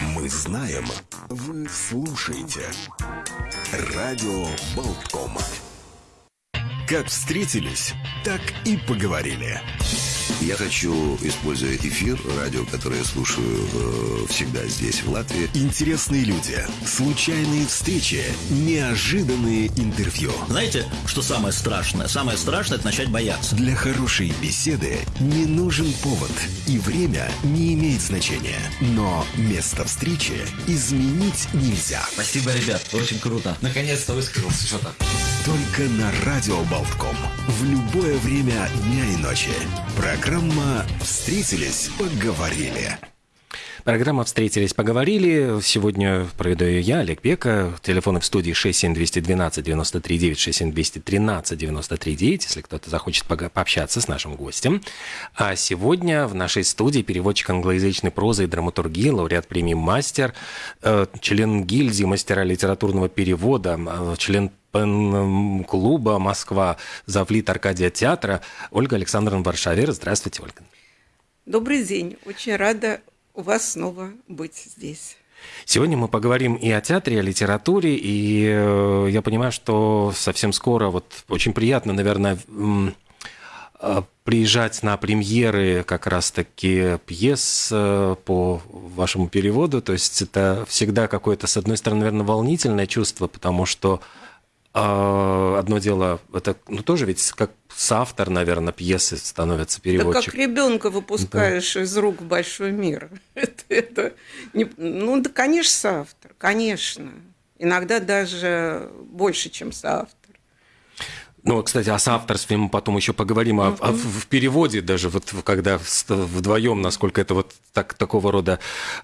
Мы знаем, вы слушаете. Радио Болтком. Как встретились, так и поговорили. Я хочу, используя эфир, радио, которое я слушаю э, всегда здесь, в Латвии. Интересные люди, случайные встречи, неожиданные интервью. Знаете, что самое страшное? Самое страшное – это начать бояться. Для хорошей беседы не нужен повод, и время не имеет значения. Но место встречи изменить нельзя. Спасибо, ребят, очень круто. Наконец-то высказался что-то. Только на Радио Болтком. В любое время дня и ночи. Программа «Встретились, поговорили». Программа «Встретились, поговорили». Сегодня проведу ее я, Олег Бека. Телефоны в студии 67212 93 9, 67213 93 9, если кто-то захочет пообщаться с нашим гостем. А сегодня в нашей студии переводчик англоязычной прозы и драматургии, лауреат премии «Мастер», э, член гильдии мастера литературного перевода, э, член клуба «Москва», завлит Аркадия театра Ольга Александровна Варшавер. Здравствуйте, Ольга. Добрый день. Очень рада у вас снова быть здесь. Сегодня мы поговорим и о театре, и о литературе, и э, я понимаю, что совсем скоро, вот очень приятно, наверное, э, приезжать на премьеры как раз-таки пьес э, по вашему переводу. То есть это всегда какое-то, с одной стороны, наверное, волнительное чувство, потому что одно дело, это ну, тоже ведь как соавтор, наверное, пьесы становится переводчик. Да как ребенка выпускаешь да. из рук в большой мир. это, это не, ну, да, конечно, соавтор, конечно. Иногда даже больше, чем соавтор. Ну, кстати, о соавторстве мы потом еще поговорим, uh-huh. о, в переводе даже, вот когда вдвоем, насколько это вот так, такого рода.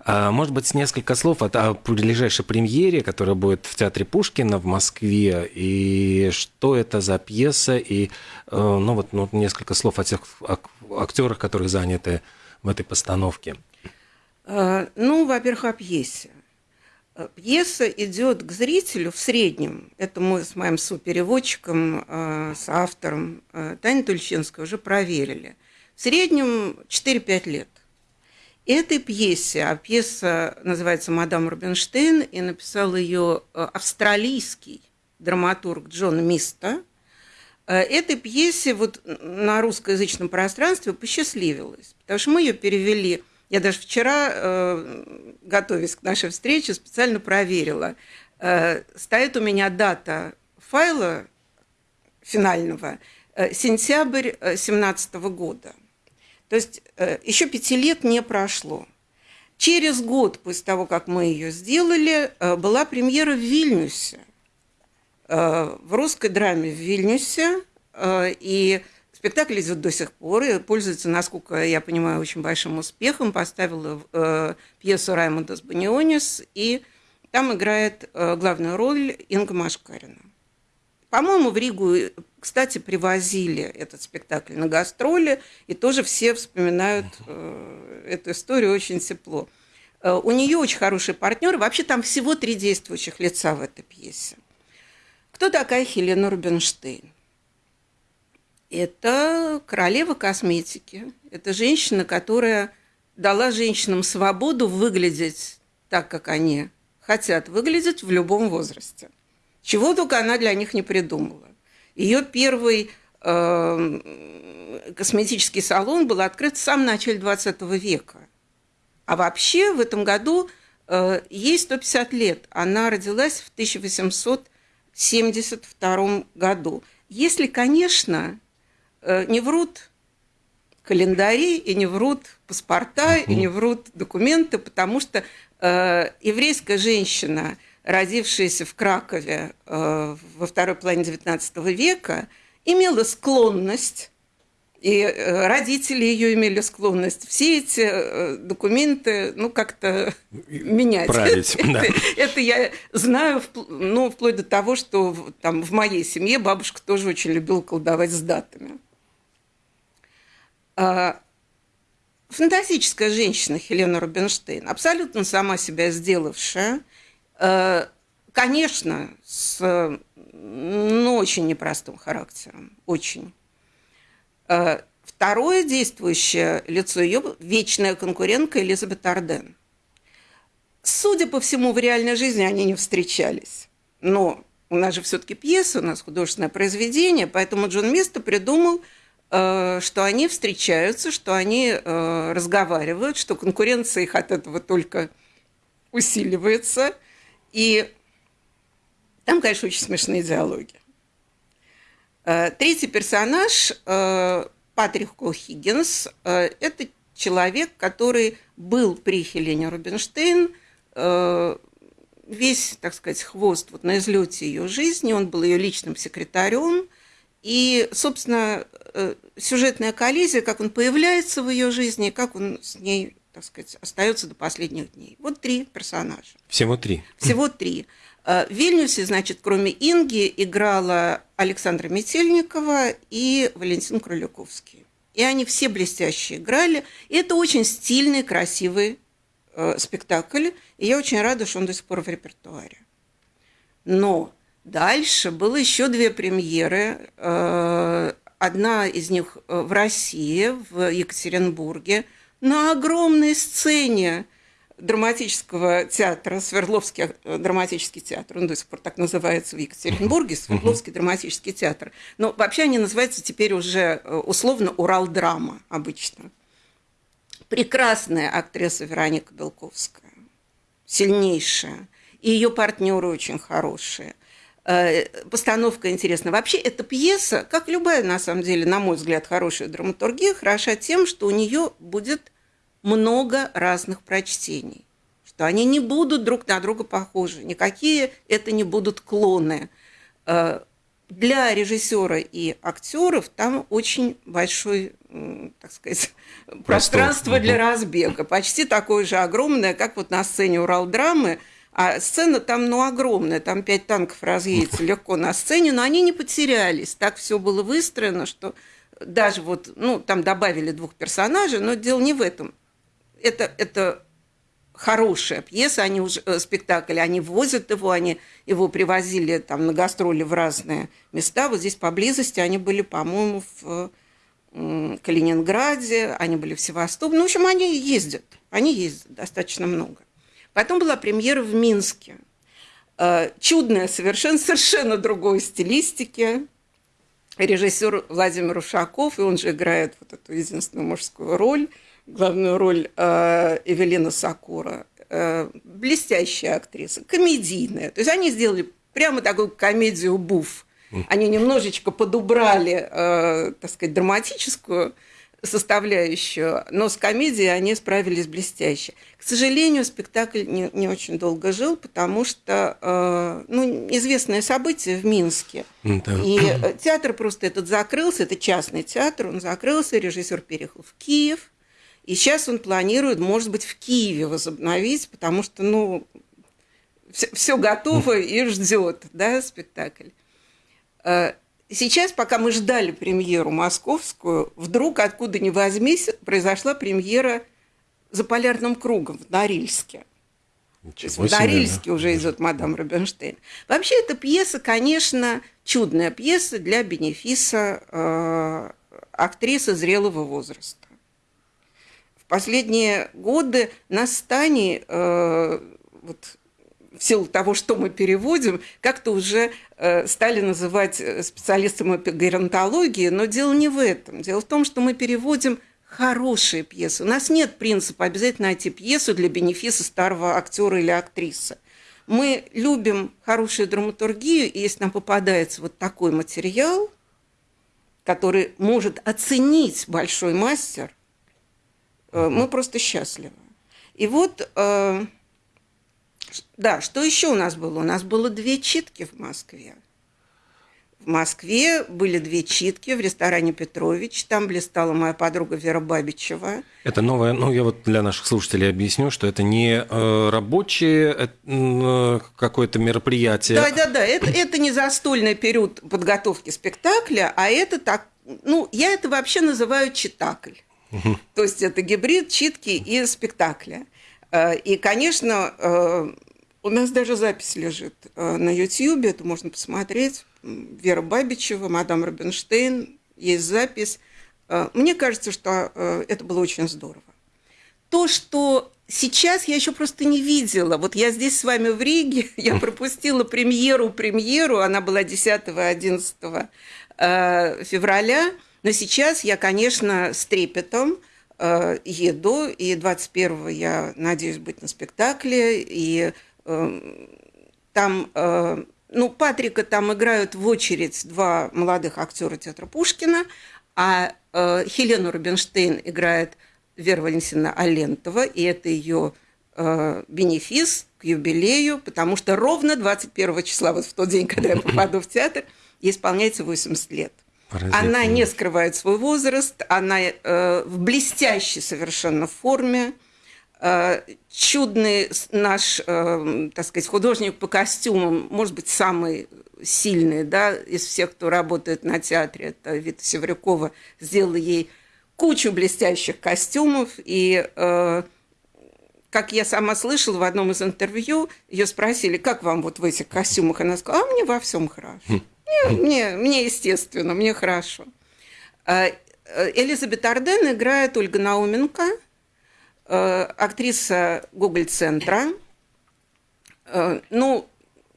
А, может быть, несколько слов о, о ближайшей премьере, которая будет в Театре Пушкина в Москве, и что это за пьеса, и, э, ну, вот ну, несколько слов о тех актерах, которые заняты в этой постановке. А, ну, во-первых, о пьесе. Э, пьеса идет к зрителю в среднем. Это мы с моим супереводчиком, э, с автором э, Таней Тульчинской уже проверили. В среднем 4-5 лет. Этой пьесе, а пьеса называется «Мадам Рубинштейн», и написал ее австралийский драматург Джон Миста. Этой пьесе вот на русскоязычном пространстве посчастливилось, потому что мы ее перевели – я даже вчера, э, готовясь к нашей встрече, специально проверила. Э, стоит у меня дата файла финального э, сентябрь 2017 года. То есть еще пяти лет не прошло. Через год после того, как мы ее сделали, была премьера в Вильнюсе, в русской драме в Вильнюсе. И Спектакль идет до сих пор и пользуется, насколько я понимаю, очень большим успехом. Поставила э, пьесу Раймонда Сбанионис, и там играет э, главную роль Инга Машкарина. По-моему, в Ригу, кстати, привозили этот спектакль на гастроли, и тоже все вспоминают э, эту историю очень тепло. Э, у нее очень хороший партнер. Вообще там всего три действующих лица в этой пьесе. Кто такая Хелена Рубинштейн? Это королева косметики. Это женщина, которая дала женщинам свободу выглядеть так, как они хотят выглядеть в любом возрасте. Чего только она для них не придумала. Ее первый э, косметический салон был открыт в самом начале 20 века. А вообще в этом году э, ей 150 лет. Она родилась в 1872 году. Если, конечно, не врут календари и не врут паспорта и не врут документы, потому что э, еврейская женщина, родившаяся в Кракове э, во второй половине XIX века, имела склонность и э, родители ее имели склонность все эти э, документы, ну, как-то менять. Править, это, да. это я знаю, ну, вплоть до того, что там в моей семье бабушка тоже очень любила колдовать с датами. А, фантастическая женщина Хелена Рубинштейн, абсолютно сама себя сделавшая, а, конечно, с ну, очень непростым характером, очень. А, второе действующее лицо ее – вечная конкурентка Элизабет Арден. Судя по всему, в реальной жизни они не встречались. Но у нас же все-таки пьеса, у нас художественное произведение, поэтому Джон Место придумал, что они встречаются, что они э, разговаривают, что конкуренция их от этого только усиливается. И там, конечно, очень смешные диалоги. Э, третий персонаж Патрик Хиггинс – это человек, который был при Хелене Рубинштейн, весь, так сказать, хвост вот на излете ее жизни, он был ее личным секретарем, и, собственно, э, сюжетная коллизия, как он появляется в ее жизни, как он с ней, так сказать, остается до последних дней. Вот три персонажа. Всего три. Всего три. Э, в Вильнюсе, значит, кроме Инги, играла Александра Метельникова и Валентин Кролюковский. И они все блестяще играли. И это очень стильный, красивый э, спектакль, и я очень рада, что он до сих пор в репертуаре. Но дальше было еще две премьеры. Э, одна из них э, в России, в Екатеринбурге, на огромной сцене драматического театра, Свердловский э, драматический театр, он до сих пор так называется в Екатеринбурге, Свердловский драматический театр. Но вообще они называются теперь уже условно Урал-драма обычно прекрасная актриса Вероника Белковская, сильнейшая, и ее партнеры очень хорошие. Э, постановка интересная. Вообще, эта пьеса, как любая, на самом деле, на мой взгляд, хорошая драматургия, хороша тем, что у нее будет много разных прочтений, что они не будут друг на друга похожи, никакие это не будут клоны. Э, для режиссера и актеров там очень большой, так сказать, Простор. пространство для разбега. Почти такое же огромное, как вот на сцене Урал-драмы. А сцена там, ну, огромная, там пять танков разъедется легко на сцене, но они не потерялись. Так все было выстроено, что даже вот, ну, там добавили двух персонажей, но дело не в этом. Это, это хорошая пьеса, они уже, э, спектакль, они возят его, они его привозили там на гастроли в разные места. Вот здесь поблизости они были, по-моему, в Калининграде, они были в Севастополе. Ну, в общем, они ездят, они ездят достаточно много. Потом была премьера в Минске. Э, чудная совершенно, совершенно другой стилистики. Режиссер Владимир Ушаков, и он же играет вот эту единственную мужскую роль – главную роль э, Эвелина Сакура. Э, блестящая актриса, комедийная. То есть они сделали прямо такую комедию буф. Они немножечко подубрали, так сказать, драматическую составляющую, но с комедией они справились блестяще. К сожалению, спектакль не, не очень долго жил, потому что э, ну, известное событие в Минске. Да. И э, театр просто этот закрылся, это частный театр, он закрылся, режиссер переехал в Киев, и сейчас он планирует, может быть, в Киеве возобновить, потому что, ну, все, все готово и ждет, да, спектакль. Сейчас, пока мы ждали премьеру московскую, вдруг, откуда ни возьмись, произошла премьера «За полярным кругом» в Норильске. в Норильске уже идет «Мадам Рубинштейн». Вообще, эта пьеса, конечно, чудная пьеса для бенефиса э, актрисы зрелого возраста последние годы на стане, э, вот, в силу того, что мы переводим, как-то уже э, стали называть э, специалистами по геронтологии, но дело не в этом. Дело в том, что мы переводим хорошие пьесы. У нас нет принципа обязательно найти пьесу для бенефиса старого актера или актрисы. Мы любим хорошую драматургию, и если нам попадается вот такой материал, который может оценить большой мастер, Э, мы просто счастливы. И вот, да, что еще у нас было? У нас было две читки в Москве. В Москве были две читки в ресторане Петрович. Там блистала моя подруга Вера Бабичева. Это новое, ну я вот для наших слушателей объясню, что это не э, рабочее э, какое-то мероприятие. Да, да, да. Это, это не застольный период подготовки спектакля, а это так, ну я это вообще называю читакль. То есть это гибрид читки и спектакля. Э, и, конечно, э, у нас даже запись лежит э, на YouTube, это можно посмотреть. Вера Бабичева, мадам Рубинштейн, есть запись. Мне кажется, что это было очень здорово. То, что сейчас я еще просто не видела. Вот я здесь с вами в Риге, я пропустила премьеру, премьеру, она была 10-11 э, февраля, но сейчас я, конечно, с трепетом еду, и 21 я надеюсь быть на спектакле, и э, там, ну, Патрика там играют в очередь два молодых актера театра Пушкина, а Хелену Рубинштейн играет Вера Валентиновна Алентова, и это ее э, бенефис к юбилею, потому что ровно 21 числа, вот в тот день, когда я попаду в театр, исполняется 80 лет. Она не скрывает свой возраст, она э, в блестящей совершенно форме. Э, чудный наш, э, так сказать, художник по костюмам, может быть, самый сильный да, из всех, кто работает на театре, это Вита Севрюкова, сделала ей кучу блестящих костюмов, и, э, как я сама слышала в одном из интервью, ее спросили, как вам вот в этих костюмах? Она сказала, а мне во всем хорошо. Мне, мне, естественно, мне хорошо. Э, э, Элизабет Арден играет Ольга Науменко, э, актриса Гоголь-центра. Ну,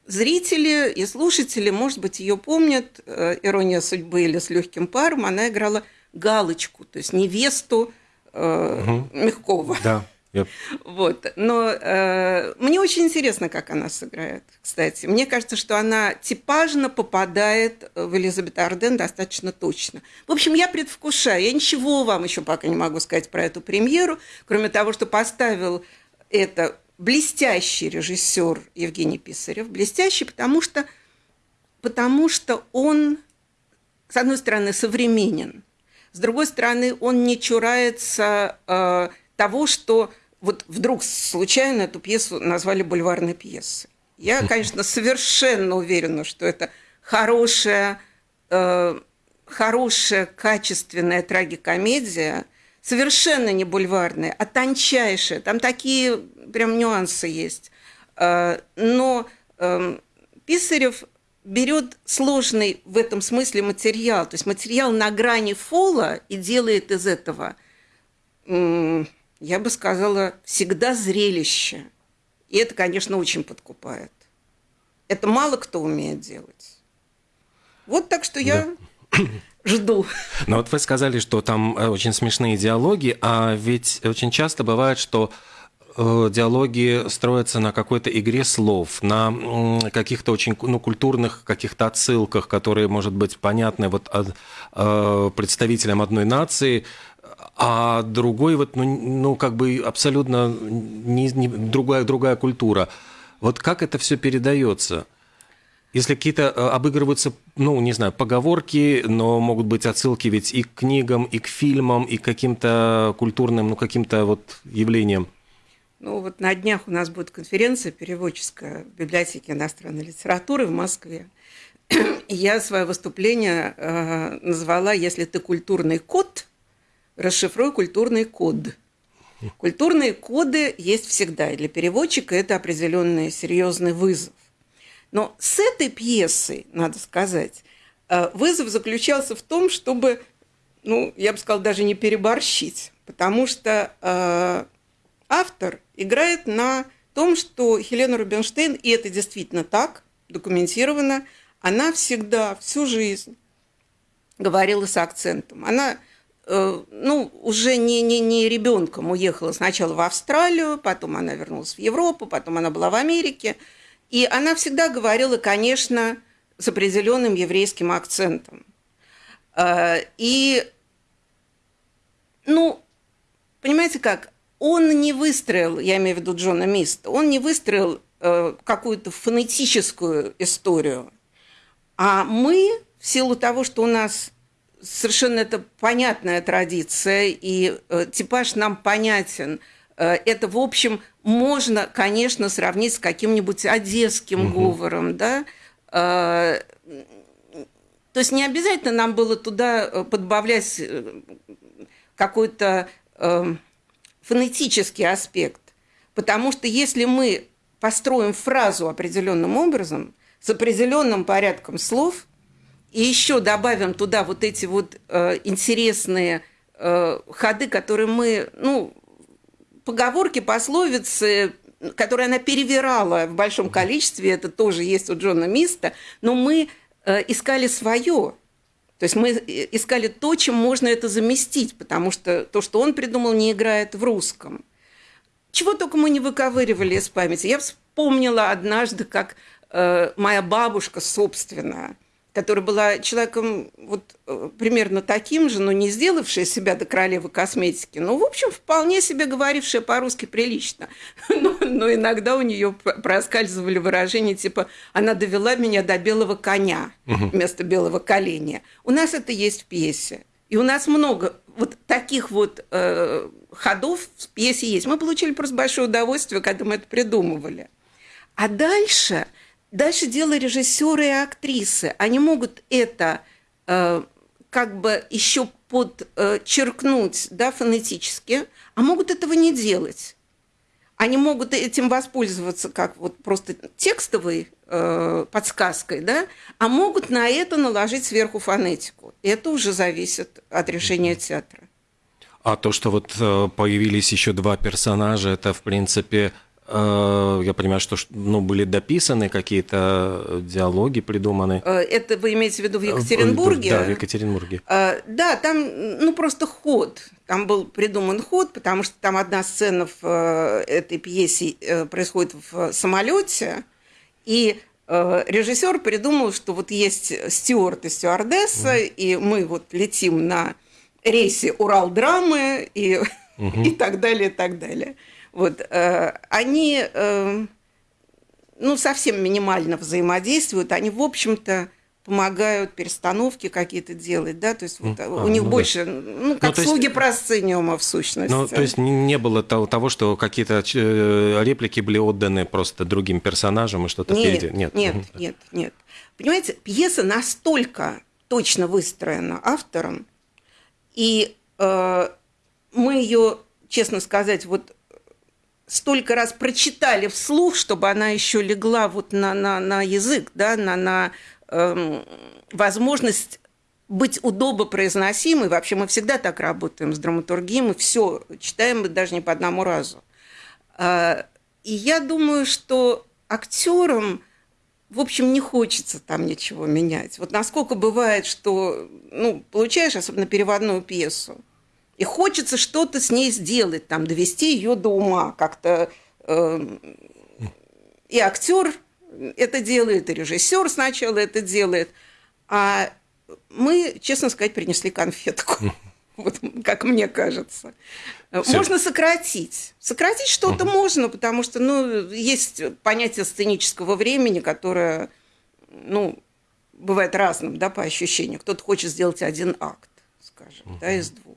зрители и слушатели, может быть, ее помнят, «Ирония судьбы» или «С легким паром», она играла галочку, то есть невесту э, угу. Мягкова. Да. Yep. Вот. Но э, мне очень интересно, как она сыграет, кстати. Мне кажется, что она типажно попадает в Элизабет Арден достаточно точно. В общем, я предвкушаю. Я ничего вам еще пока не могу сказать про эту премьеру, кроме того, что поставил это блестящий режиссер Евгений Писарев. Блестящий, потому что, потому что он, с одной стороны, современен – с другой стороны, он не чурается э, того, что вот вдруг случайно эту пьесу назвали бульварной пьесой. Я, конечно, совершенно уверена, что это хорошая, э, хорошая, качественная трагикомедия, совершенно не бульварная, а тончайшая. Там такие прям нюансы есть. Э, но э, Писарев берет сложный в этом смысле материал, то есть материал на грани фола и делает из этого, я бы сказала, всегда зрелище. И это, конечно, очень подкупает. Это мало кто умеет делать. Вот так что я да. жду. Но вот вы сказали, что там э, очень смешные диалоги, а ведь очень часто бывает, что Э, диалоги строятся на какой-то игре слов, на каких-то очень ну, культурных каких-то отсылках, которые, может быть, понятны вот э, представителям одной нации, а другой вот, ну, ну как бы абсолютно не, не, другая, другая культура. Вот как это все передается? Если какие-то э, обыгрываются, ну, не знаю, поговорки, но могут быть отсылки ведь и к книгам, и к фильмам, и к каким-то культурным, ну, каким-то вот явлениям. Ну вот на днях у нас будет конференция переводческая в библиотеке иностранной литературы в Москве. Я свое выступление э, назвала «Если ты культурный код, расшифруй культурный код». Культурные коды есть всегда, и для переводчика это определенный серьезный вызов. Но с этой пьесой, надо сказать, э, вызов заключался в том, чтобы, ну, я бы сказала, даже не переборщить, потому что э, автор играет на том, что Хелена Рубинштейн, и это действительно так, документировано, она всегда, всю жизнь говорила с акцентом. Она ну, уже не, не, не ребенком уехала сначала в Австралию, потом она вернулась в Европу, потом она была в Америке. И она всегда говорила, конечно, с определенным еврейским акцентом. Э, и, ну, понимаете как, он не выстроил, я имею в виду Джона Миста, он не выстроил э, какую-то фонетическую историю. А мы, в силу того, что у нас совершенно это понятная традиция, и э, типаж нам понятен, э, это, в общем, можно, конечно, сравнить с каким-нибудь одесским угу. говором, да, э, то есть не обязательно нам было туда подбавлять какой-то... Фонетический аспект. Потому что если мы построим фразу определенным образом, с определенным порядком слов, и еще добавим туда вот эти вот э, интересные э, ходы, которые мы, ну, поговорки, пословицы, которые она перевирала в большом количестве, это тоже есть у Джона Миста, но мы э, искали свое. То есть мы искали то, чем можно это заместить, потому что то, что он придумал, не играет в русском. Чего только мы не выковыривали из памяти. Я вспомнила однажды, как э, моя бабушка собственная – которая была человеком вот э, примерно таким же, но не сделавшая себя до королевы косметики, но, в общем, вполне себе говорившая по-русски прилично. Но, но иногда у нее проскальзывали выражения типа «она довела меня до белого коня» вместо белого коленя. У нас это есть в пьесе. И у нас много вот таких вот э, ходов в пьесе есть. Мы получили просто большое удовольствие, когда мы это придумывали. А дальше – Дальше дело режиссера и актрисы. Они могут это э, как бы еще подчеркнуть да, фонетически, а могут этого не делать. Они могут этим воспользоваться как вот просто текстовой э, подсказкой, да, а могут на это наложить сверху фонетику. Это уже зависит от решения театра. А то, что вот э, появились еще два персонажа, это, в принципе, Э, я понимаю, что ну, были дописаны какие-то диалоги придуманы. Э, это вы имеете в виду в Екатеринбурге? Да, в Екатеринбурге. Э, да, там ну, просто ход. Там был придуман ход, потому что там одна сцена в этой пьесе происходит в самолете, и режиссер придумал, что вот есть стюарт и стюардесса, mm. и мы вот летим на рейсе Урал-драмы и, mm-hmm. и так далее, и так далее. Вот, э, они э, ну, совсем минимально взаимодействуют, они, в общем-то, помогают перестановки какие-то делать, да, то есть вот, а, у них ну, больше, да. ну, как ну, слуги есть, просцениума в сущности. Ну, то есть не было того, того что какие-то э, реплики были отданы просто другим персонажам и что-то нет, впереди? Нет, нет, нет, нет. Понимаете, пьеса настолько точно выстроена автором, и э, мы ее, честно сказать, вот столько раз прочитали вслух, чтобы она еще легла вот на, на, на язык, да, на, на эм, возможность быть удобно произносимой. Вообще мы всегда так работаем с драматургией, мы все читаем даже не по одному разу. А, и я думаю, что актерам, в общем, не хочется там ничего менять. Вот насколько бывает, что ну, получаешь, особенно переводную пьесу, и хочется что-то с ней сделать, там, довести ее до ума как-то. Э, и актер это делает, и режиссер сначала это делает. А мы, честно сказать, принесли конфетку. Вот, как мне кажется. Все. Можно сократить. Сократить что-то угу. можно, потому что ну, есть понятие сценического времени, которое ну, бывает разным да, по ощущению. Кто-то хочет сделать один акт, скажем, угу. да, из двух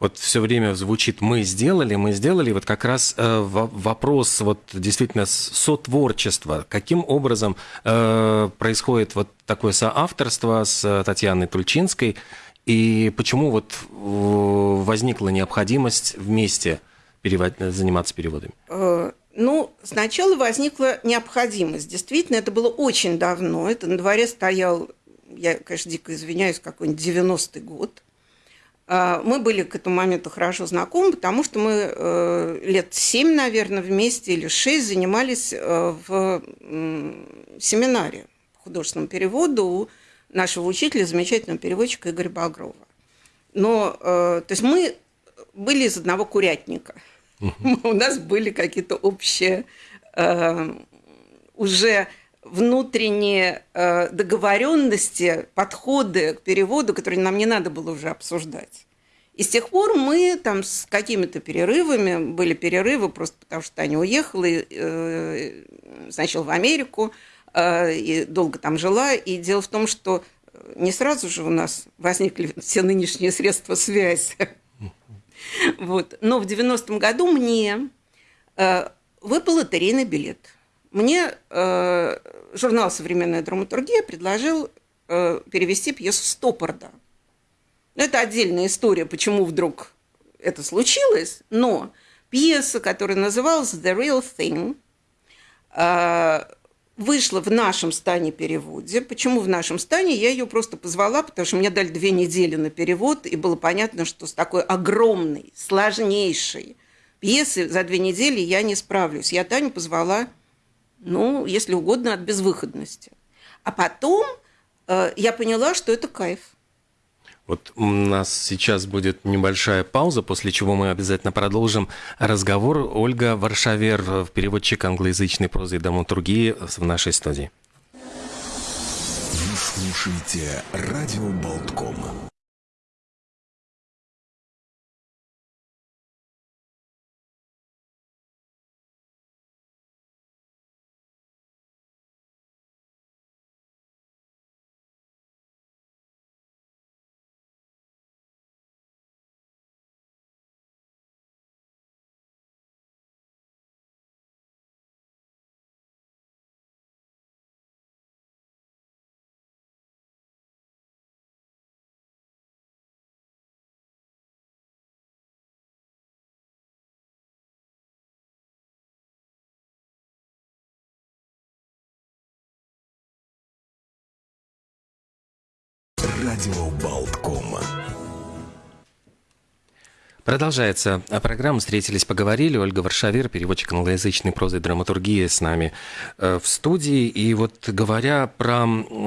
вот все время звучит «мы сделали», «мы сделали», вот как раз э, вопрос вот действительно сотворчества, каким образом э, происходит вот такое соавторство с Татьяной Тульчинской, и почему вот э, возникла необходимость вместе перевод... заниматься переводами? Э, ну, сначала возникла необходимость. Действительно, это было очень давно. Это на дворе стоял, я, конечно, дико извиняюсь, какой-нибудь 90-й год. А, мы были к этому моменту хорошо знакомы, потому что мы э, лет семь, наверное, вместе или шесть занимались э, в семинаре по художественному переводу у нашего учителя, замечательного переводчика Игоря Багрова. Но, э, то есть мы были из одного курятника. У нас были какие-то общие уже внутренние э, договоренности, подходы к переводу, которые нам не надо было уже обсуждать. И с тех пор мы там с какими-то перерывами, были перерывы просто потому, что Таня уехала э, сначала в Америку э, и долго там жила. И дело в том, что не сразу же у нас возникли все нынешние средства связи. Вот. Но в 90-м году мне э, выпал лотерейный билет – мне э, журнал «Современная драматургия» предложил э, перевести пьесу Стоппорда. Это отдельная история, почему вдруг это случилось, но пьеса, которая называлась «The Real Thing», э, вышла в нашем стане переводе. Почему в нашем стане? Я ее просто позвала, потому что мне дали две недели на перевод, и было понятно, что с такой огромной, сложнейшей пьесы за две недели я не справлюсь. Я Таню позвала, ну, если угодно, от безвыходности. А потом э, я поняла, что это кайф. Вот у нас сейчас будет небольшая пауза, после чего мы обязательно продолжим разговор. Ольга Варшавер, переводчик англоязычной прозы и драматургии в нашей студии. Вы слушаете «Радио Болтком». Радио Болткома. Продолжается программа «Встретились, поговорили». Ольга Варшавир, переводчик англоязычной прозы и драматургии с нами э, в студии. И вот говоря про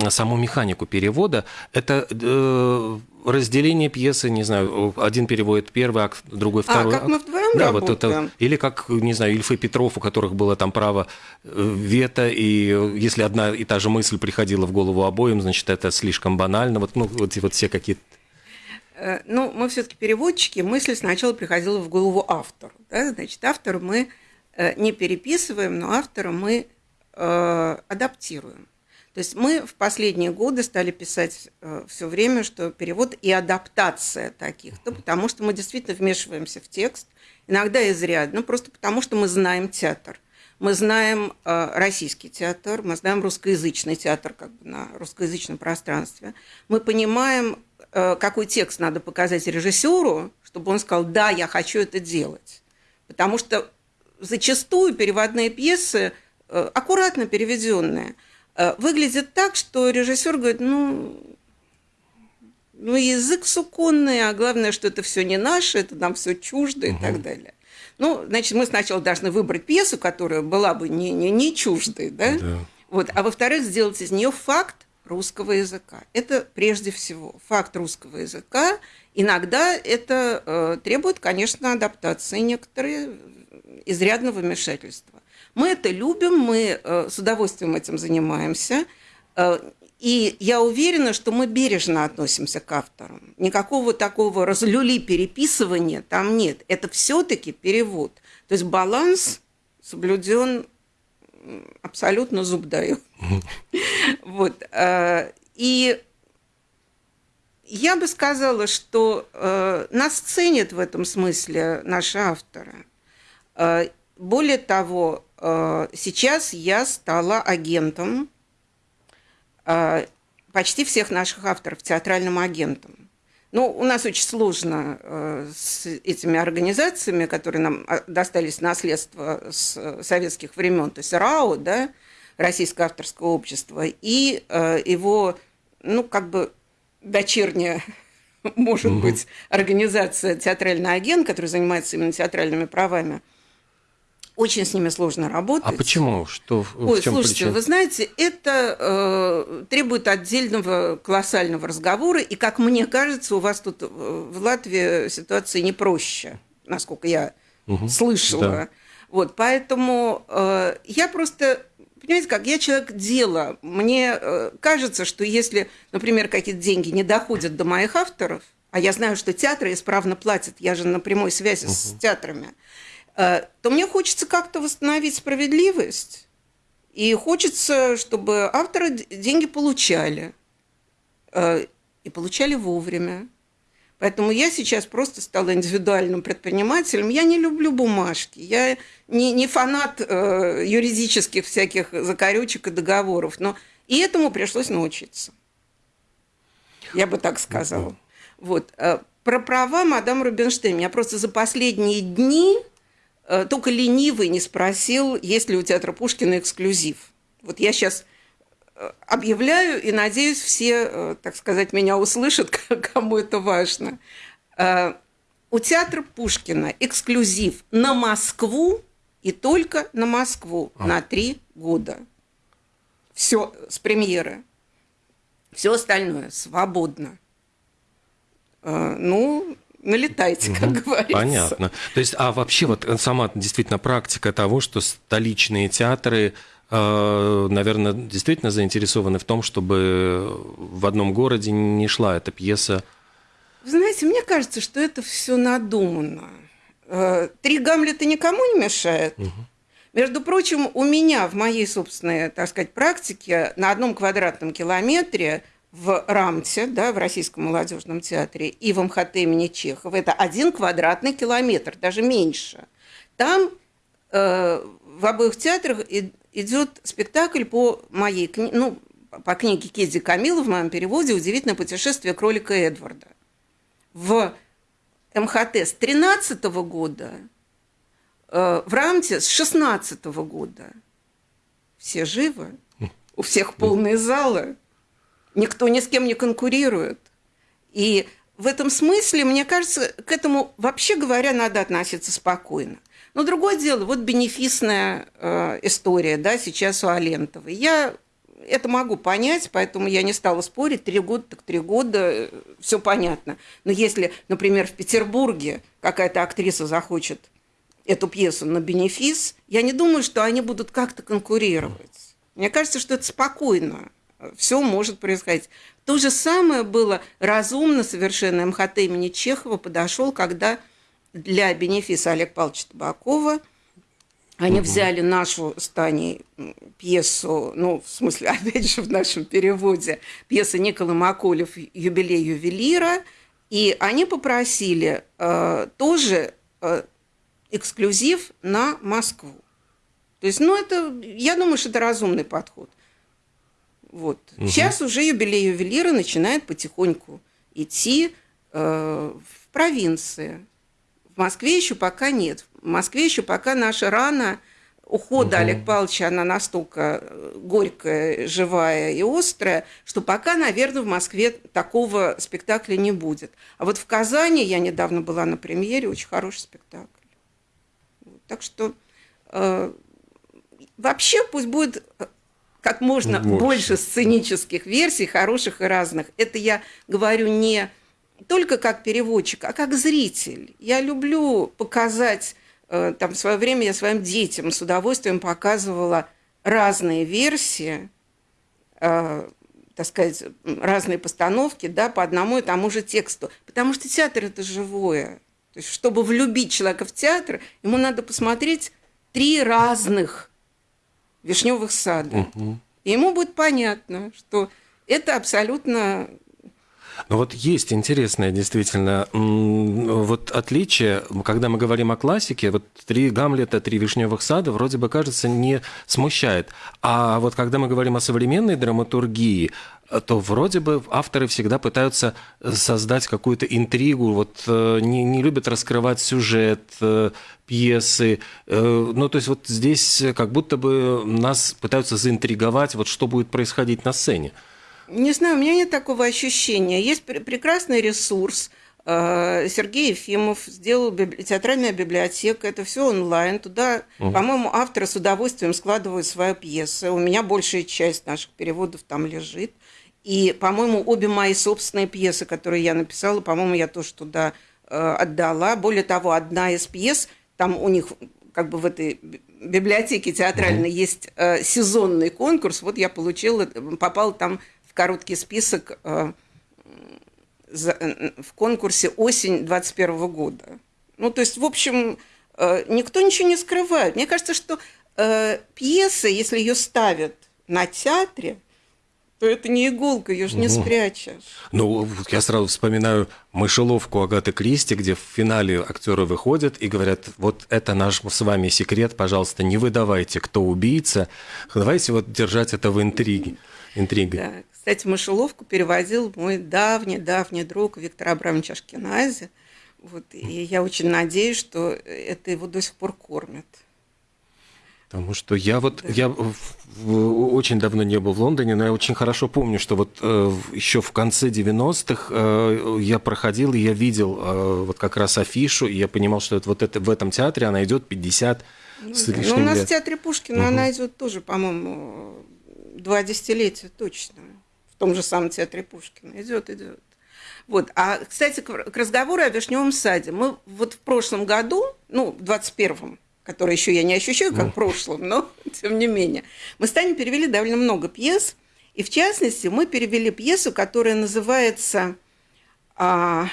саму механику перевода, это э, разделение пьесы, не знаю, один переводит первый акт, другой а, второй а, как мы вдвоем да, работаем. вот это, или как, не знаю, Ильф и Петров, у которых было там право э, вето, и если одна и та же мысль приходила в голову обоим, значит, это слишком банально. Вот, ну, вот, вот все какие-то Э, ну, мы все-таки переводчики, мысль сначала приходила в голову автору. Да? Значит, автора мы э, не переписываем, но автора мы э, адаптируем. То есть мы в последние годы стали писать э, все время, что перевод и адаптация таких, то потому что мы действительно вмешиваемся в текст, иногда изрядно, просто потому что мы знаем театр. Мы знаем э, российский театр, мы знаем русскоязычный театр как бы на русскоязычном пространстве. Мы понимаем Э, какой текст надо показать режиссеру, чтобы он сказал, да, я хочу это делать. Потому что зачастую переводные пьесы, э, аккуратно переведенные, э, выглядят так, что режиссер говорит, ну, ну, язык суконный, а главное, что это все не наше, это нам все чуждо угу. и так далее. Ну, значит, мы сначала должны выбрать пьесу, которая была бы не, не, не чуждой, да? да. Вот, а во-вторых, сделать из нее факт, русского языка. Это прежде всего факт русского языка. Иногда это э, требует, конечно, адаптации, некоторые изрядного вмешательства. Мы это любим, мы э, с удовольствием этим занимаемся. Э, и я уверена, что мы бережно относимся к авторам. Никакого такого разлюли переписывания там нет. Это все-таки перевод. То есть баланс соблюден абсолютно зуб даю. Вот. Э, и я бы сказала, что нас ценят в этом смысле наши авторы. Э, более того, сейчас я стала агентом почти всех наших авторов, театральным агентом. Ну, у нас очень сложно э, с этими организациями, которые нам а, достались наследство с э, советских времен, то есть РАО, да, Российское авторское общество, и э, его, ну, как бы дочерняя, может угу. быть, организация «Театральный агент», которая занимается именно театральными правами – очень с ними сложно работать. А почему? Что Ой, в чем слушайте, причина? вы знаете, это э, требует отдельного колоссального разговора, и, как мне кажется, у вас тут э, в Латвии ситуация не проще, насколько я угу, слышала. Да. Вот, поэтому э, я просто, понимаете, как я человек дела, мне э, кажется, что если, например, какие-то деньги не доходят до моих авторов, а я знаю, что театры исправно платят, я же на прямой связи угу. с театрами, то мне хочется как-то восстановить справедливость. И хочется, чтобы авторы деньги получали. Э, и получали вовремя. Поэтому я сейчас просто стала индивидуальным предпринимателем. Я не люблю бумажки. Я не, не фанат э, юридических всяких закорючек и договоров. Но и этому пришлось научиться. Я бы так сказала. Вот. Э, про права мадам Рубинштейн. Меня просто за последние дни Э, только ленивый не спросил, есть ли у театра Пушкина эксклюзив. Вот я сейчас э, объявляю, и надеюсь, все, э, так сказать, меня услышат, кому это важно. у театра Пушкина эксклюзив на Москву и только на Москву а. на три года. Все с премьеры. Все остальное свободно. Ну, налетайте, как угу, говорится. Понятно. То есть, а вообще вот сама действительно практика того, что столичные театры а, наверное, действительно заинтересованы в том, чтобы в одном городе не шла эта пьеса. Вы знаете, мне кажется, что это все надумано. Э, три Гамлета никому не мешает. Угу. Между прочим, у меня в моей собственной, так сказать, практике на одном квадратном километре в Рамте, да, в Российском молодежном театре, и в МХТ имени Чехова, это один квадратный километр, даже меньше. Там э, в обоих театрах идет спектакль по моей книге, ну, по книге Кеди Камила в моем переводе «Удивительное путешествие кролика Эдварда». В МХТ с 13 года, э, в Рамте с 16 года. Все живы, у всех полные залы, никто ни с кем не конкурирует. И в этом смысле, мне кажется, к этому, вообще говоря, надо относиться спокойно. Но другое дело, вот бенефисная э, история, да, сейчас у Алентовой. Я это могу понять, поэтому я не стала спорить. Три года, так три года, э, все понятно. Но если, например, в Петербурге какая-то актриса захочет эту пьесу на бенефис, я не думаю, что они будут как-то конкурировать. Мне кажется, что это спокойно. Все может происходить. То же самое было разумно совершенно МХТ имени Чехова подошел, когда для бенефиса Олега Павловича Табакова. Они угу. взяли нашу с Таней пьесу, ну, в смысле, опять же, в нашем переводе, пьеса Никола Маколев «Юбилей ювелира», и они попросили э, тоже э, эксклюзив на Москву. То есть, ну, это, я думаю, что это разумный подход. Вот. Угу. Сейчас уже юбилей ювелира начинает потихоньку идти э, в провинции. В Москве еще пока нет. В Москве еще пока наша рана ухода угу. Олега Павловича, она настолько э, горькая, живая и острая, что пока, наверное, в Москве такого спектакля не будет. А вот в Казани я недавно была на премьере, очень хороший спектакль. Так что э, вообще пусть будет э, как можно больше. больше сценических версий, хороших и разных. Это я говорю не только как переводчик, а как зритель. Я люблю показать, э, там в свое время я своим детям с удовольствием показывала разные версии, э, так сказать, разные постановки, да, по одному и тому же тексту. Потому что театр – это живое. То есть, чтобы влюбить человека в театр, ему надо посмотреть три разных вишневых сада. Угу. И ему будет понятно, что это абсолютно ну вот есть интересное действительно вот отличие, когда мы говорим о классике, вот три Гамлета, три Вишневых сада вроде бы кажется не смущает. А вот когда мы говорим о современной драматургии, то вроде бы авторы всегда пытаются создать какую-то интригу, вот э, не, не любят раскрывать сюжет э, пьесы. Э, ну, то есть вот здесь как будто бы нас пытаются заинтриговать, вот что будет происходить на сцене. Не знаю, у меня нет такого ощущения. Есть прекрасный ресурс. Э, Сергей Ефимов сделал библи... театральная библиотека, это все онлайн. Туда, угу. по-моему, авторы с удовольствием складывают свои пьесы. У меня большая часть наших переводов там лежит. И, по-моему, обе мои собственные пьесы, которые я написала, по-моему, я тоже туда э, отдала. Более того, одна из пьес, там у них как бы в этой библиотеке театральной угу. есть э, сезонный конкурс. Вот я получила, попала там короткий список э, в конкурсе осень 21 года. Ну, то есть, в общем, э, никто ничего не скрывает. Мне кажется, что э, пьеса, если ее ставят на театре, то это не иголка, ее же не спрячешь. Ну, я сразу вспоминаю мышеловку Агаты Кристи, где в финале актеры выходят и говорят, вот это наш с вами секрет, пожалуйста, не выдавайте, кто убийца. Давайте вот держать это в интриге. Интригой. Да. Кстати, мышеловку переводил мой давний-давний друг Виктор Абрамович Ашкенази. Вот, и я очень надеюсь, что это его до сих пор кормят. Потому что я вот да. я очень давно не был в Лондоне, но я очень хорошо помню, что вот э, еще в конце 90-х э, я проходил и я видел э, вот как раз афишу, и я понимал, что это, вот это, в этом театре она идет 50 ну, с лишним ну, у нас лет. в театре Пушкина угу. она идет тоже, по-моему, два десятилетия точно. В том же самом театре Пушкина. Идет, идет. Вот. А, кстати, к разговору о Вишневом саде. Мы вот в прошлом году, ну, в 21-м, который еще я не ощущаю как в прошлом, но тем не менее. Мы с Таней перевели довольно много пьес, и в частности мы перевели пьесу, которая называется а,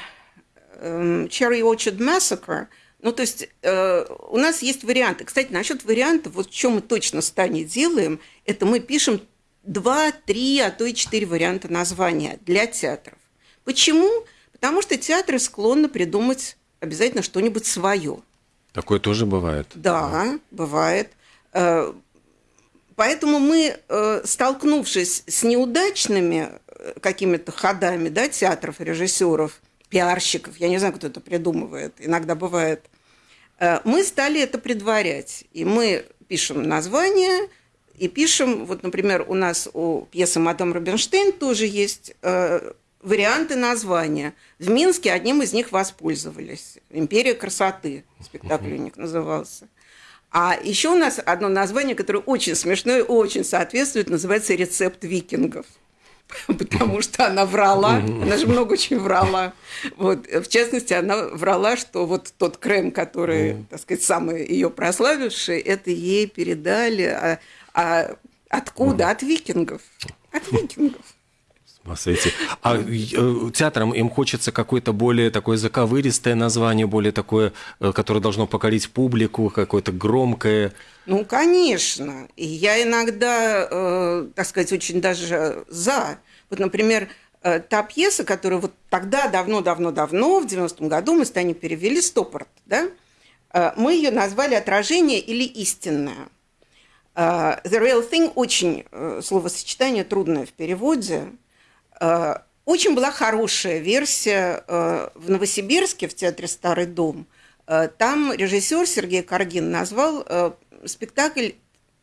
э, Cherry Orchard Massacre. Ну, то есть э, у нас есть варианты. Кстати, насчет вариантов, вот что мы точно с Таней делаем, это мы пишем два, три, а то и четыре варианта названия для театров. Почему? Потому что театры склонны придумать обязательно что-нибудь свое – Такое тоже бывает. Да, бывает. Э, поэтому мы, э, столкнувшись с неудачными э, какими-то ходами да, театров, режиссеров, пиарщиков, я не знаю, кто это придумывает, иногда бывает, мы стали это предварять. И мы пишем название, и пишем, вот, например, у нас у пьесы «Мадам Рубинштейн» тоже есть варианты названия. В Минске одним из них воспользовались. «Империя красоты» спектакль у них назывался. А еще у нас одно название, которое очень смешное, очень соответствует, называется «Рецепт викингов». Потому что она врала, она же много очень врала. Вот, в частности, она врала, что вот тот крем, который, так сказать, самый ее прославивший, это ей передали. А, откуда? От викингов. От викингов. Эти. А э, театрам им хочется какое-то более такое заковыристое название, более такое, э, которое должно покорить публику, какое-то громкое. Ну, конечно. И я иногда, э, так сказать, очень даже за. Вот, например, э, та пьеса, которую вот тогда, давно-давно-давно, в 90-м году мы с Таней перевели «Стопорт», да? Э, мы ее назвали «Отражение» или «Истинное». Uh, the Real Thing очень uh, словосочетание трудное в переводе. Э, очень была хорошая версия э, в Новосибирске, в театре «Старый дом». Э, там режиссер Сергей Каргин назвал спектакль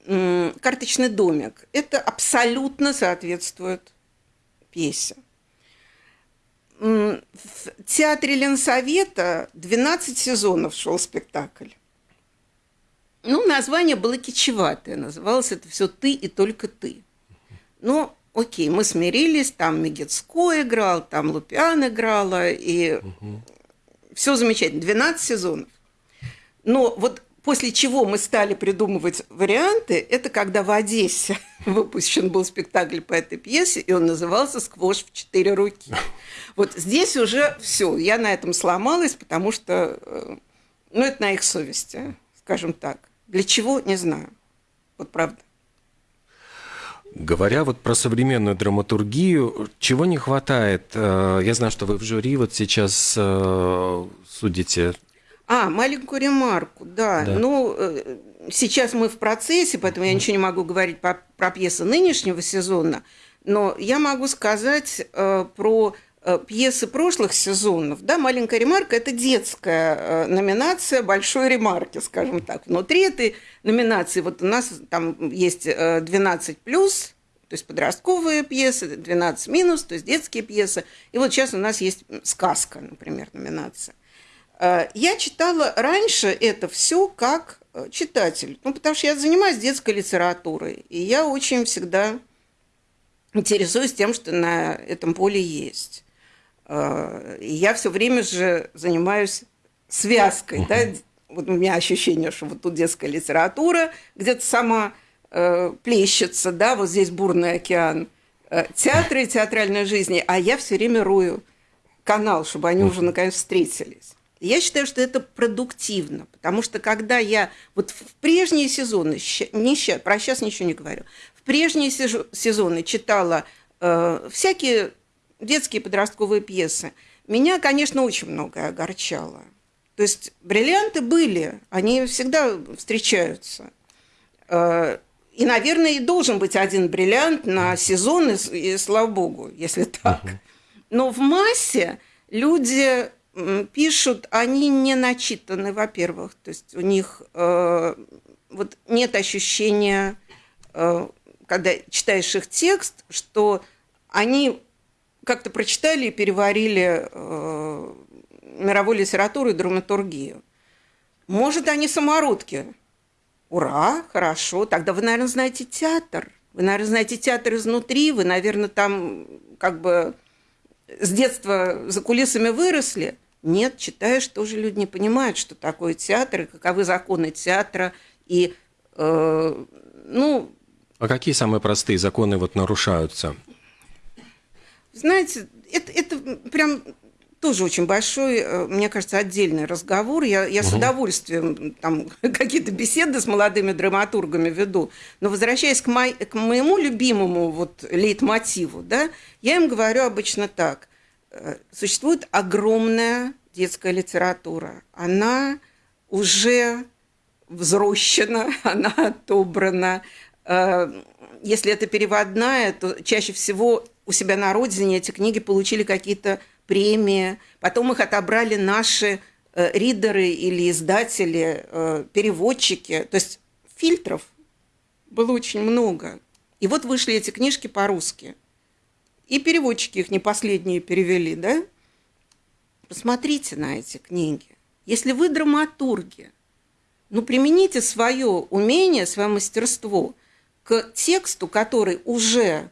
«Карточный домик». Это абсолютно соответствует пьесе. В театре Ленсовета 12 сезонов шел спектакль. Ну, название было кичеватое. Называлось это все «Ты и только ты». Но окей, мы смирились, там Мегицко играл, там Лупиан играла, и угу. все замечательно, 12 сезонов. Но вот после чего мы стали придумывать варианты, это когда в Одессе выпущен был спектакль по этой пьесе, и он назывался «Сквош в четыре руки». Вот здесь уже все, я на этом сломалась, потому что, э, ну, это на их совести, скажем так. Для чего, не знаю. Вот правда. Говоря вот про современную драматургию, чего не хватает? Э, я знаю, что вы в жюри вот сейчас э, судите. А, маленькую ремарку, да. да. Ну, э, сейчас мы в процессе, поэтому я ничего не могу говорить по, про пьесы нынешнего сезона, но я могу сказать про пьесы прошлых сезонов. Да, «Маленькая ремарка» – это детская номинация большой ремарки, скажем так. Внутри этой номинации вот у нас там есть 12+, то есть подростковые пьесы, 12 минус, то есть детские пьесы. И вот сейчас у нас есть сказка, например, номинация. Э, я читала раньше это все как э, читатель, ну, потому что я занимаюсь детской литературой, и я очень всегда интересуюсь тем, что на этом поле есть. Э, и я все время же занимаюсь связкой, да, вот у меня ощущение, что вот тут детская литература где-то сама э, плещется, да, вот здесь бурный океан, э, театры и театральной жизни, а я все время рую канал, чтобы они уже наконец встретились. Я считаю, что это продуктивно, потому что когда я вот в прежние сезоны, не сейчас, про сейчас ничего не говорю, в прежние сезоны читала э, всякие детские подростковые пьесы, меня, конечно, очень многое огорчало. То есть бриллианты были, они всегда встречаются. Э, и, наверное, и должен быть один бриллиант на сезон, и, и слава богу, если так. Но в массе люди пишут, они не начитаны, во-первых. То есть у них, э, вот нет ощущения, э, когда читаешь их текст, что они как-то прочитали и переварили э, мировую литературу и драматургию. Может, они самородки. Ура, хорошо. Тогда вы, наверное, знаете театр. Вы, наверное, знаете театр изнутри. Вы, наверное, там как бы с детства за кулисами выросли. Нет, читаешь, тоже люди не понимают, что такое театр, и каковы законы театра. И, э, ну... А какие самые простые законы вот нарушаются? Знаете, это, это прям тоже очень большой, э, мне кажется, отдельный разговор. Я, я угу. с удовольствием там какие-то беседы с молодыми драматургами веду. Но возвращаясь к, мой, к моему любимому вот лейтмотиву, да, я им говорю обычно так. Э, существует огромная детская литература. Она уже взрощена, она отобрана. Э, если это переводная, то чаще всего у себя на родине эти книги получили какие-то премии, потом их отобрали наши э, ридеры или издатели, э, переводчики. То есть фильтров было очень много. И вот вышли эти книжки по-русски. И переводчики их не последние перевели, да? Посмотрите на эти книги. Если вы драматурги, ну, примените свое умение, свое мастерство к тексту, который уже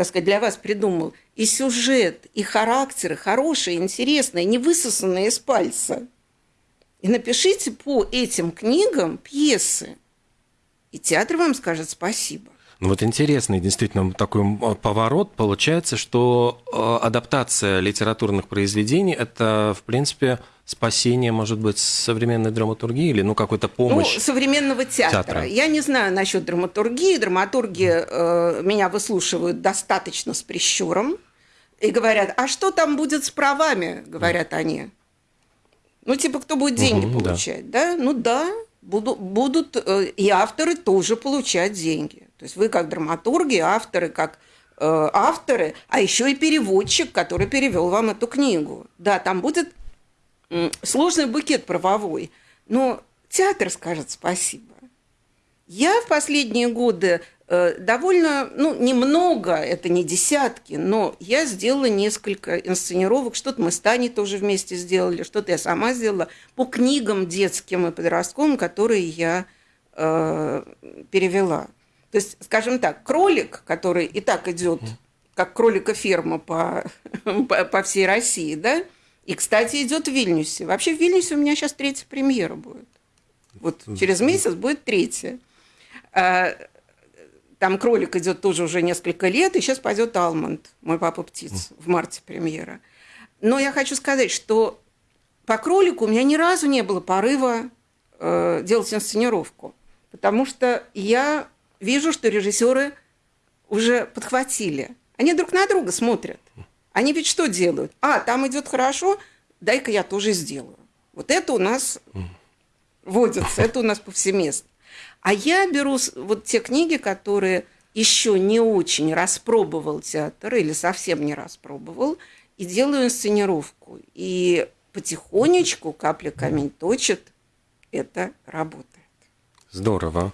так сказать, для вас придумал и сюжет, и характеры хорошие, интересные, не высосанные из пальца. И напишите по этим книгам пьесы. И театр вам скажет спасибо. Ну вот интересный действительно такой поворот. Получается, что э, адаптация литературных произведений – это, в принципе, спасение, может быть, современной драматургии или ну, какой-то помощь? Ну, современного театра. театра. Я не знаю насчет драматургии. Драматурги э, меня выслушивают достаточно с прищуром и говорят, а что там будет с правами, говорят они. Ну, типа, кто будет деньги угу, получать, да. да? Ну да, буду, будут э, и авторы тоже получать деньги. То есть вы как драматурги, авторы как э, авторы, а еще и переводчик, который перевел вам эту книгу. Да, там будет сложный букет правовой, но театр скажет спасибо. Я в последние годы э, довольно, ну, немного, это не десятки, но я сделала несколько инсценировок, что-то мы с Таней тоже вместе сделали, что-то я сама сделала по книгам детским и подростковым, которые я э, перевела. То есть, скажем так, кролик, который и так идет как кролика ферма по, по, по всей России, да, и, кстати, идет в Вильнюсе. Вообще в Вильнюсе у меня сейчас третья премьера будет. Вот через месяц будет третья. А, там кролик идет тоже уже несколько лет, и сейчас пойдет Алмонд, мой папа птиц, в марте премьера. Но я хочу сказать, что по кролику у меня ни разу не было порыва э, делать инсценировку, потому что я вижу, что режиссеры уже подхватили. Они друг на друга смотрят. Они ведь что делают? А, там идет хорошо, дай-ка я тоже сделаю. Вот это у нас водится, это у нас повсеместно. А я беру вот те книги, которые еще не очень распробовал театр или совсем не распробовал, и делаю инсценировку. И потихонечку, капля камень точит, это работа. Здорово.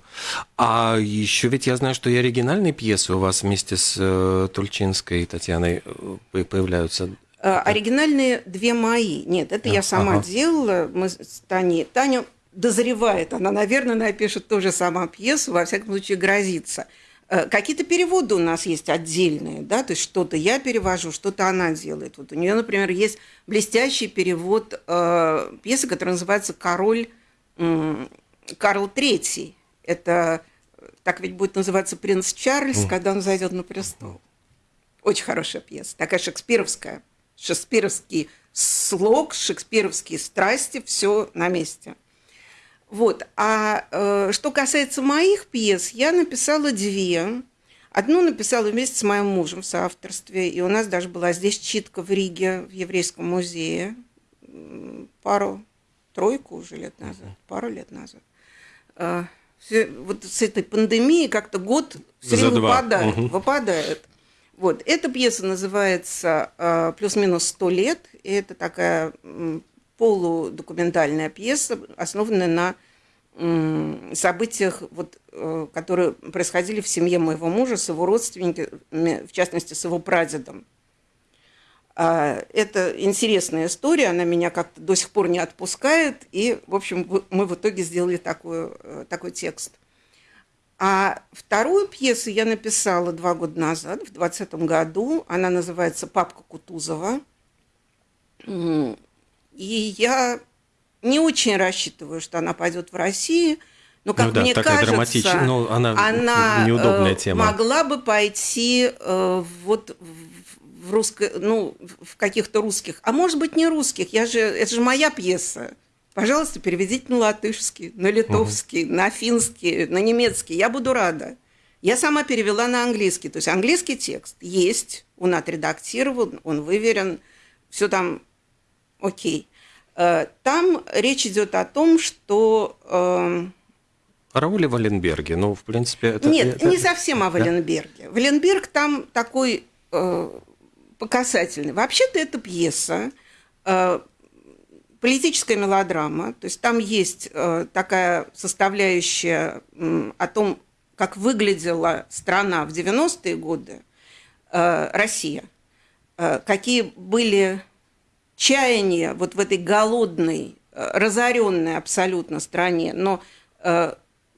А еще ведь я знаю, что и оригинальные пьесы у вас вместе с э, Тульчинской Татьяной э, появляются. А, оригинальные две мои. Нет, это а, я сама ага. делала. Мы с Таней. Таня дозревает. Она, наверное, напишет тоже сама пьесу, во всяком случае, грозится. Э, какие-то переводы у нас есть отдельные, да, то есть что-то я перевожу, что-то она делает. Вот у нее, например, есть блестящий перевод э, пьесы, которая называется «Король Карл III. Это так ведь будет называться принц Чарльз, mm. когда он зайдет на престол. Очень хорошая пьеса, такая шекспировская. Шекспировский слог, шекспировские страсти, все на месте. Вот. А э, что касается моих пьес, я написала две. Одну написала вместе с моим мужем в соавторстве, и у нас даже была здесь читка в Риге, в Еврейском музее, пару, тройку уже лет назад, пару лет назад. А, все, вот с этой пандемией как-то год все время выпадает, угу. выпадает. Вот. Эта пьеса называется а, «Плюс-минус сто лет». И это такая полудокументальная пьеса, основанная на событиях, вот, э, которые происходили в семье моего мужа с его родственниками, в частности, с его прадедом. А, это интересная история, она меня как-то до сих пор не отпускает, и, в общем, мы в итоге сделали такой, э, такой текст. А вторую пьесу я написала два года назад, в 2020 году. Она называется «Папка Кутузова». И я не очень рассчитываю, что она пойдет в Россию, но, как ну, да, мне кажется, ну, она, она неудобная э, тема. могла бы пойти э, вот в русско, ну, в каких-то русских, а может быть не русских. Я же, это же моя пьеса. Пожалуйста, переведите на латышский, на литовский, угу. на финский, на немецкий. Я буду рада. Я сама перевела на английский. То есть английский текст есть, он отредактирован, он выверен, все там окей. Э, там речь идет о том, что... О Рауле Валенберге, ну, в принципе... Это, Нет, это... не совсем о Валенберге. Да? Валенберг там такой э, показательный. Вообще-то это пьеса, э, политическая мелодрама, то есть там есть э, такая составляющая о том, как выглядела страна в 90-е годы, э, Россия, какие были чаяние вот в этой голодной, разоренной абсолютно стране, но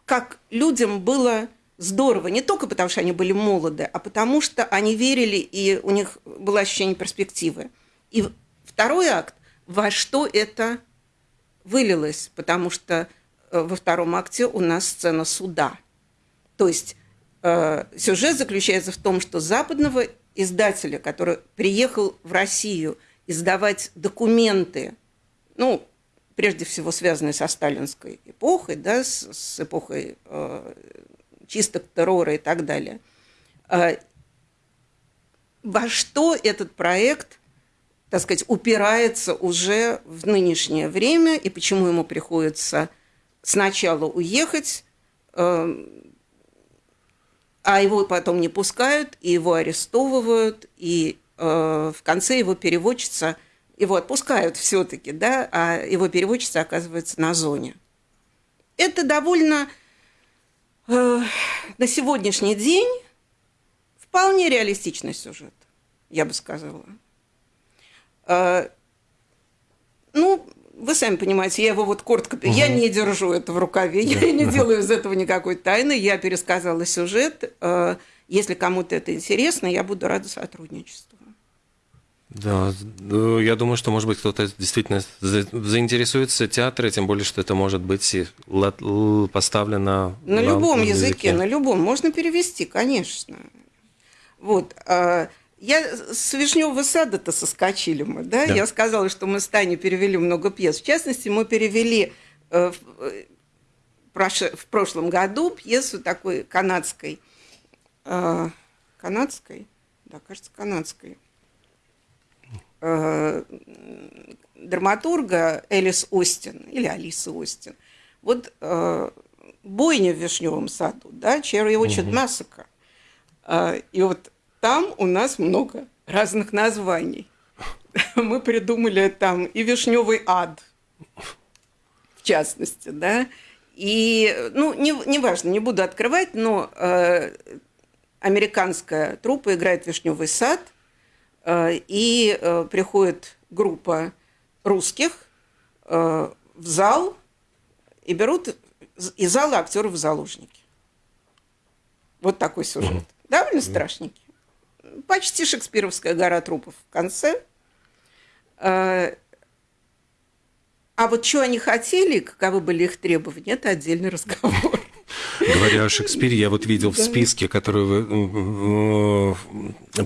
как людям было здорово, не только потому, что они были молоды, а потому что они верили, и у них было ощущение перспективы. И второй акт, во что это вылилось, потому что э, во втором акте у нас сцена суда. То есть э, сюжет заключается в том, что западного издателя, который приехал в Россию – издавать документы, ну, прежде всего связанные со сталинской эпохой, да, с, с эпохой э, чисток террора и так далее. Э, во что этот проект, так сказать, упирается уже в нынешнее время и почему ему приходится сначала уехать, э, а его потом не пускают, и его арестовывают, и Э, в конце его переводчица, его отпускают все-таки, да, а его переводчица оказывается на зоне. Это довольно на сегодняшний день вполне реалистичный сюжет, я бы сказала. Э, ну, вы сами понимаете, я его вот коротко... Угу. Я не держу это в рукаве, я не делаю из этого никакой тайны. Я пересказала сюжет. Э, если кому-то это интересно, я буду рада сотрудничеству. Да, ну, я думаю, что, может быть, кто-то действительно заинтересуется театром, тем более, что это может быть поставлено на, на любом языке, языке, на любом. Можно перевести, конечно. Вот. А, я с Вишневого сада-то соскочили мы, да? да? Я сказала, что мы с Таней перевели много пьес. В частности, мы перевели э, э, в прошлом году пьесу такой канадской, э, канадской, да, кажется, канадской, э, драматурга Элис Остин или Алиса Остин. Вот э, бойня в Вишневом саду, да, угу. Массака. Э, и вот там у нас много разных названий. Мы придумали там и Вишневый ад, в частности, да. И, ну, не, не важно, не буду открывать, но э, американская труппа играет «Вишневый сад», и э, приходит группа русских э, в зал и берут из зала актеров в заложники. Вот такой сюжет. Довольно страшненький. Почти шекспировская гора трупов в конце. А вот что они хотели, каковы были их требования, это отдельный разговор. Говоря о Шекспире, я вот видел в списке, который вы,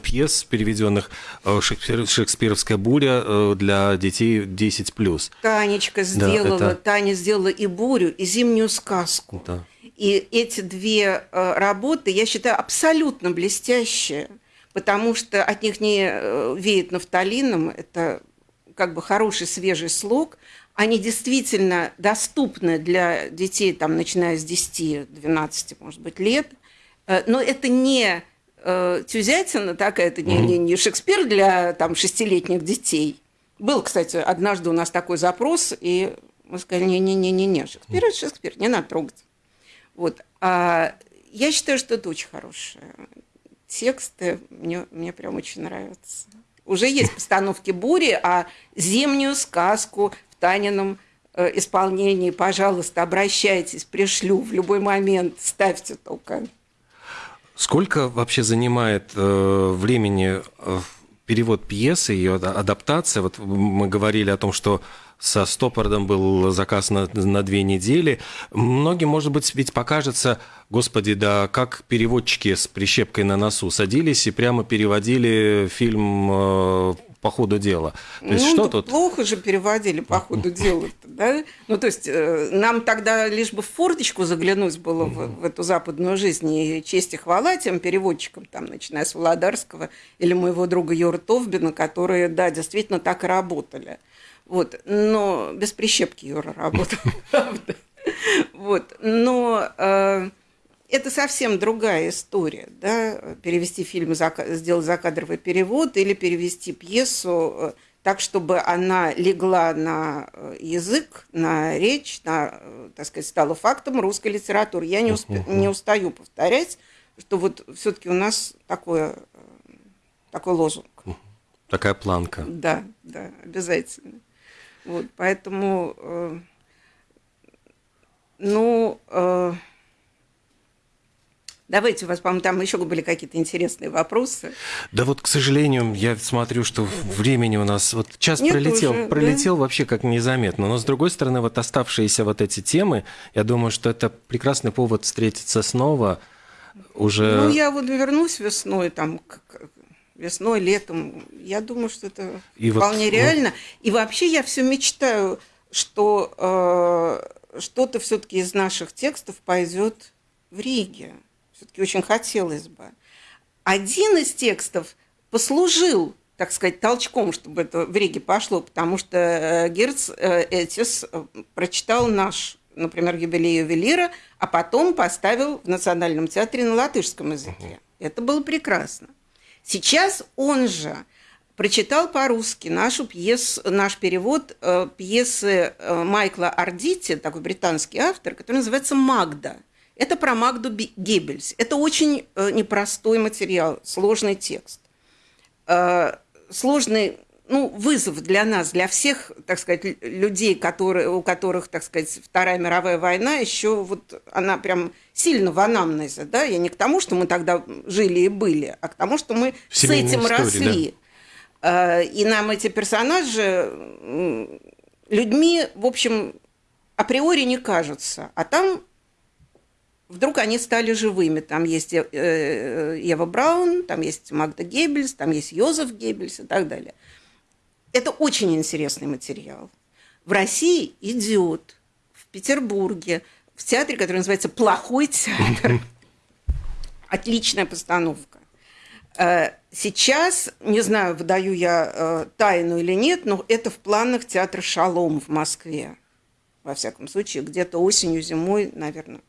пьес переведенных э, Шекспир, «Шекспировская буря» э, для детей 10+. Танечка сделала, да, это... Таня сделала и «Бурю», и «Зимнюю сказку». Да. И эти две э, работы, я считаю, абсолютно блестящие, потому что от них не веет нафталином, это как бы хороший свежий слог, они действительно доступны для детей, там, начиная с 10-12, может быть, лет. Э, но это не э, Тюзятина такая, это не, не, не Шекспир для там, шестилетних детей. Был, кстати, однажды у нас такой запрос, и Мы сказали, не-не-не-не, Шекспир это Шекспир, не надо трогать. Вот. А я считаю, что это очень хорошее. Тексты мне, мне прям очень нравятся. Уже есть постановки «Бури», а «Зимнюю сказку» Танином э, исполнении, пожалуйста, обращайтесь, пришлю в любой момент, ставьте только. Сколько вообще занимает э, времени э, перевод пьесы, ее адаптация? Вот мы говорили о том, что со Стоппардом был заказ на, на две недели. Многим, может быть, ведь покажется, господи, да как переводчики с прищепкой на носу садились и прямо переводили фильм э, по ходу дела. То есть, ну, что тут? плохо же переводили по ходу дела, да? Ну, то есть, э, нам тогда лишь бы в форточку заглянуть было в, в эту западную жизнь, и честь и хвала тем переводчикам, там, начиная с Володарского или моего друга Юра Товбина, которые, да, действительно так и работали. Вот, но без прищепки Юра работал, правда. Вот, но э, это совсем другая история, да, перевести фильм, сделать закадровый перевод или перевести пьесу э, так, чтобы она легла на э, язык, на речь, на, э, так сказать, стала фактом русской литературы. Я не, усп... не устаю повторять, что вот все-таки у нас такое, такой лозунг. Такая планка. Да, да, обязательно. Вот, поэтому, э, ну, э, Давайте, у вас, по-моему, там еще были какие-то интересные вопросы. Да вот, к сожалению, я смотрю, что времени у нас... Вот час Нет пролетел, уже, пролетел да? вообще как незаметно. Но, с другой стороны, вот оставшиеся вот эти темы, я думаю, что это прекрасный повод встретиться снова уже... Ну, я вот вернусь весной, там, весной, летом. Я думаю, что это и вполне вот, реально. Ну... И вообще я все мечтаю, что э, что-то все-таки из наших текстов пойдет в Риге. Все-таки очень хотелось бы. Один из текстов послужил так сказать, толчком, чтобы это в Риге пошло, потому что э, Герц э, Этис э, прочитал наш, например, юбилей ювелира, а потом поставил в Национальном театре на латышском языке. Это было прекрасно. Сейчас он же прочитал по-русски нашу пьесу, наш перевод пьесы Майкла Ардити, такой британский автор, который называется «Магда». Это про Магду Геббельс. Это очень э, непростой материал, сложный текст. Э, сложный ну, вызов для нас, для всех, так сказать, людей, которые, у которых, так сказать, Вторая мировая война еще вот она прям сильно в анамнезе, да, я не к тому, что мы тогда жили и были, а к тому, что мы с этим истории, росли. Да. Э, и нам эти персонажи людьми, в общем, априори не кажутся, а там вдруг они стали живыми. Там есть э, э, Ева Браун, там есть Магда Геббельс, там есть Йозеф Геббельс и так далее. Это очень интересный материал. В России идет, в Петербурге, в театре, который называется «Плохой театр». Отличная постановка. Э, сейчас, не знаю, выдаю я тайну или нет, но это в планах театра «Шалом» в Москве. Во всяком случае, где-то осенью, зимой, наверное,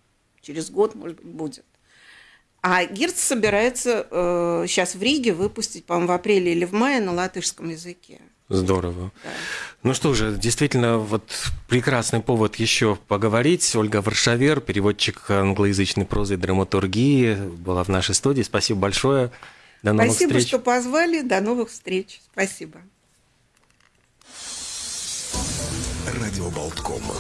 через год, может быть, будет. А Гирц собирается э, сейчас в Риге выпустить, по-моему, в апреле или в мае на латышском языке. Здорово. Да. Ну что же, действительно, вот прекрасный повод еще поговорить. Ольга Варшавер, переводчик англоязычной прозы и драматургии, была в нашей студии. Спасибо большое. До новых Спасибо, встреч. что позвали. До новых встреч. Спасибо. Радио Болткома.